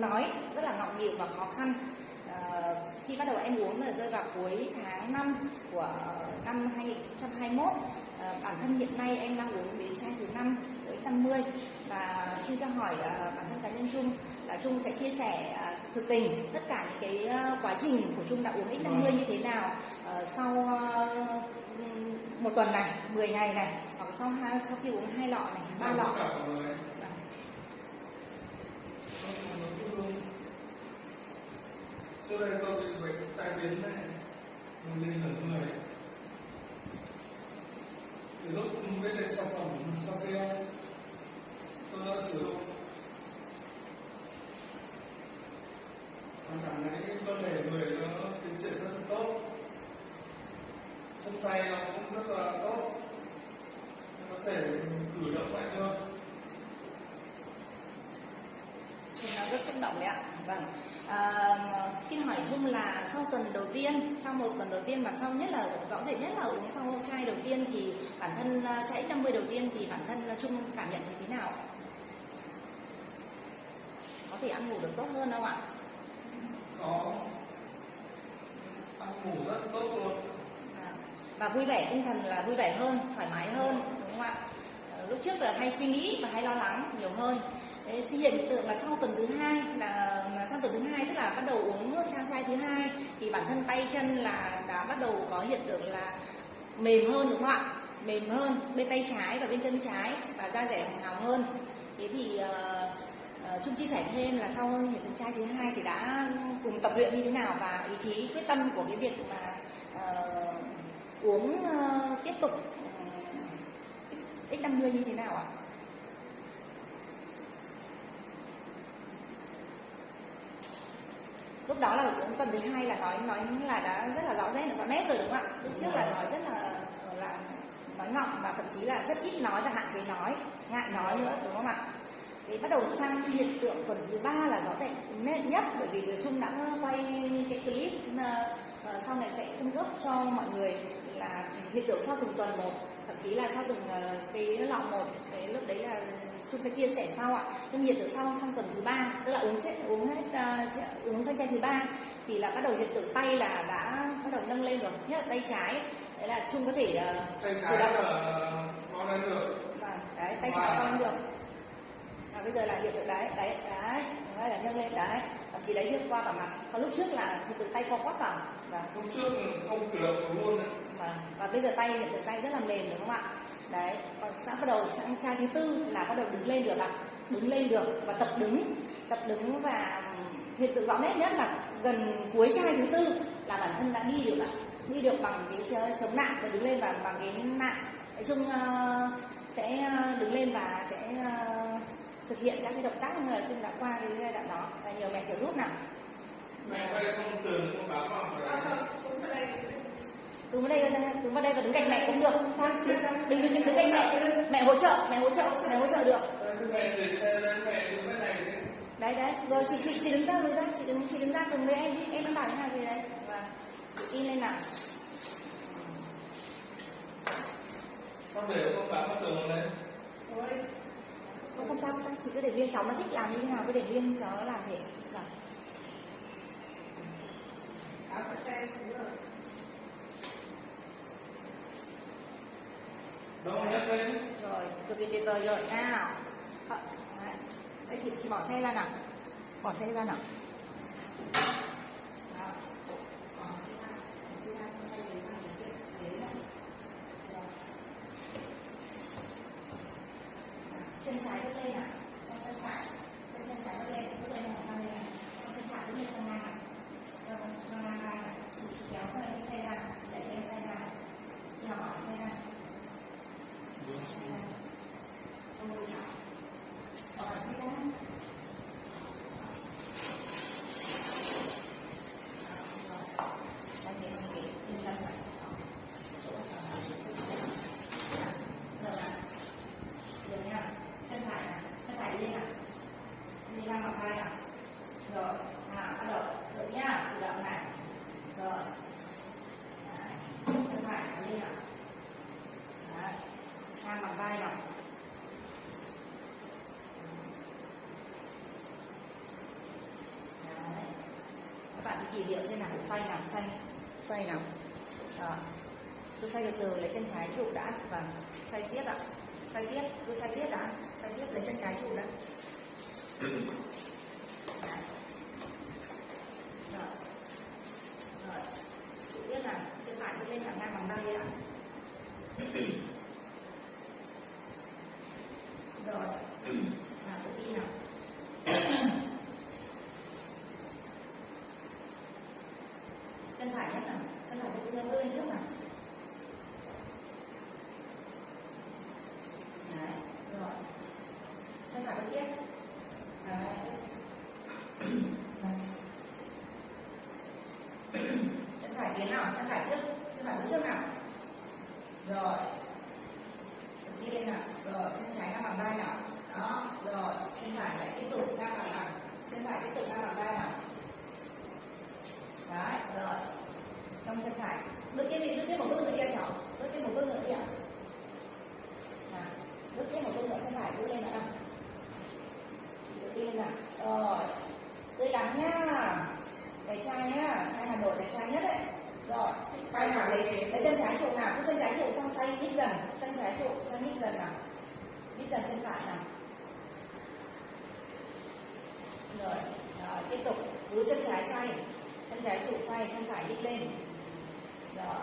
nói rất là ngọng nghịu và khó khăn. Ờ, khi bắt đầu em uống là rơi vào cuối tháng 5 của năm 2021 Ờ, bản thân hiện nay em đang uống đến chai thứ năm tới 50 và xin cho hỏi ờ, bản thân cá nhân Trung là Trung sẽ chia sẻ ờ, thực tình tất cả những cái quá trình của Trung đã uống X50 như thế nào Ờ, sau một tuần này, 10 ngày này hoặc sau hai sau khi uống hai lọ này, ba lọ. Vâng. Trước đây tôi bị bệnh tai biến này, một lên nửa người. Từ lúc biết đến sản phẩm Sophia, tôi đã sử dụng và cảm thấy cơ thể người nó tiến triển rất là tốt Chân tay nó cũng rất là tốt có thể cử động lại hơn chúng đang rất xúc động đấy ạ. Vâng. À, xin hỏi Trung là sau tuần đầu tiên, sau một tuần đầu tiên mà sau nhất là rõ rệt nhất là uống sau chai đầu tiên thì bản thân à, chai X50 đầu tiên thì bản thân Trung cảm nhận thấy thế nào? Có thể ăn ngủ được tốt hơn không ạ? có ăn ngủ rất tốt luôn À, và vui vẻ tinh thần là vui vẻ hơn thoải mái hơn đúng không ạ Ờ, lúc trước là hay suy nghĩ và hay lo lắng nhiều hơn Đấy, hiện tượng là sau tuần thứ hai là là sau tuần thứ hai tức là bắt đầu uống sang chai thứ hai thì bản thân tay chân là đã bắt đầu có hiện tượng là mềm hơn đúng không ạ mềm hơn bên tay trái và bên chân trái và da rẻ hồng hào hơn thế thì Chung ờ, Trung chia sẻ thêm là sau hiện tượng chai thứ hai thì đã cùng tập luyện như thế nào và ý chí quyết tâm của cái việc mà ờ, uống ờ, tiếp tục X50 như thế nào ạ? lúc phần thứ hai là nói nói là đã rất là rõ ràng là rõ nét rồi đúng không ạ? Lúc trước là nói rất là là nói ngọng và thậm chí là rất ít nói và hạn chế nói ngại nói nữa đúng không ạ? Thì bắt đầu sang hiện tượng tuần thứ ba là rõ ràng nét nhất bởi vì Trung đã quay cái clip ờ, ờ, sau này sẽ cung cấp cho mọi người là hiện tượng sau từng tuần một thậm chí là sau từng ờ, cái lọ một cái lúc đấy là chúng sẽ chia sẻ sau ạ. Nhưng hiện tượng sau sang tuần thứ ba tức là uống chết uống hết uh, uống sang chai thứ ba thì là bắt đầu hiện tượng tay là đã bắt đầu nâng lên rồi nhất là tay trái. Đấy là Trung có thể uh, tay trái là con lên được. Vâng, đấy tay trái con lên được. Và bây giờ là hiện tượng đấy đấy đấy đấy là nâng lên đấy. Thậm chí đấy chưa qua cả mặt. Còn lúc trước là hiện tượng tay co quắp vào. Và lúc trước không cử động luôn đấy. Và, và bây giờ tay hiện tượng tay rất là mềm đúng không ạ? Đấy còn sang bắt đầu sang chai thứ tư là bắt đầu đứng lên được ạ. Đứng lên được và tập đứng. Tập đứng và hiện tượng rõ nét nhất là gần cuối chai thứ tư là bản thân đã đi được ạ. Đi được bằng cái chống nặng và đứng lên và bằng cái nặng nói chung ờ, sẽ ờ, đứng lên và sẽ ờ, thực hiện các cái động tác như là chung đã qua cái giai đoạn đó. Và nhờ mẹ trợ giúp nào. Mẹ đây không? Tường không vào phải đứng vào đây. Đứng vào đây và đứng cạnh mẹ cũng được. Không sao? Chị đừng đừng đứng cạnh mẹ. Mẹ hỗ trợ mẹ hỗ trợ mẹ hỗ trợ được Đây, cái mẹ để xe lên mẹ đứng bên này đi đấy đấy. Rồi chị chị chị đứng ra đứng ra. Chị đứng chị đứng ra cùng với em đi. Em đang bảo thế nào gì đấy. Và chị in lên nào. Xong để không bám vào tường lên không, không sao không sao. Chị cứ để viên cháu nó thích làm như thế nào cứ để viên cháu nó làm thế. Vâng. đâu nhấc lên? Rồi cực kỳ tuyệt vời rồi. Nào. Ờ, đấy. chị chị bỏ xe ra nào bỏ xe ra nào chân trái lên nào Bỏ xe ra, xong tay lấy vào cái cái ghế này. Rồi. Nào, chân trái bước lên nào xong chân phải chân chân trái bước lên bước lên này sang đây này xong chân phải bước lên sang ngang này cho cho ngang vai này chị chị kéo cho cái xe ra để cho em xe ra chị nào bỏ xe ra Ôi chào. Bỏ xe ra diệu trên nào, xoay nào, xoay. Xoay nào. Đó. Cứ xoay từ từ, lấy chân trái trụ đã. Và xoay tiếp ạ. Xoay tiếp cứ xoay tiếp đã. Xoay tiếp, lấy chân trái trụ đã. Rồi. Rồi. Trụ tiếp chân phải đi lên thẳng ngang bằng tay ạ rồi nào tự tin nào chân phải nhất nào chân phải bước tin lên trước nào đấy, rồi. Chân phải bước tiếp. Đấy. Chân phải tiến nào? Chân phải trước. Chân phải bước trước nào? Rồi. Đi lên nào? Rồi. Chân trái ngang bằng vai nào? Đó. Rồi. Chân phải lại tiếp tục ngang bằng bằng chân phải tiếp tục ngang bằng vai nào đấy rồi trong chân phải bước tiếp đi bước tiếp một bước nữa đi ạ cháu bước tiếp một bước nữa đi ạ nào bước tiếp một bước nữa chân phải bước lên nữa nào bước đi lên nào rồi tươi lắng nhá đẹp trai nhá trai hà nội đẹp trai nhất đấy rồi quay nào lấy lấy chân trái trụ nào cứ chân trái trụ xong xoay nhích dần chân trái trụ xoay nhích dần nào nhích dần chân phải nào rồi rồi tiếp tục. Cứ chân trái xoay, chân trái trụ xoay, chân phải nhích lên. Rồi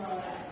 Lord.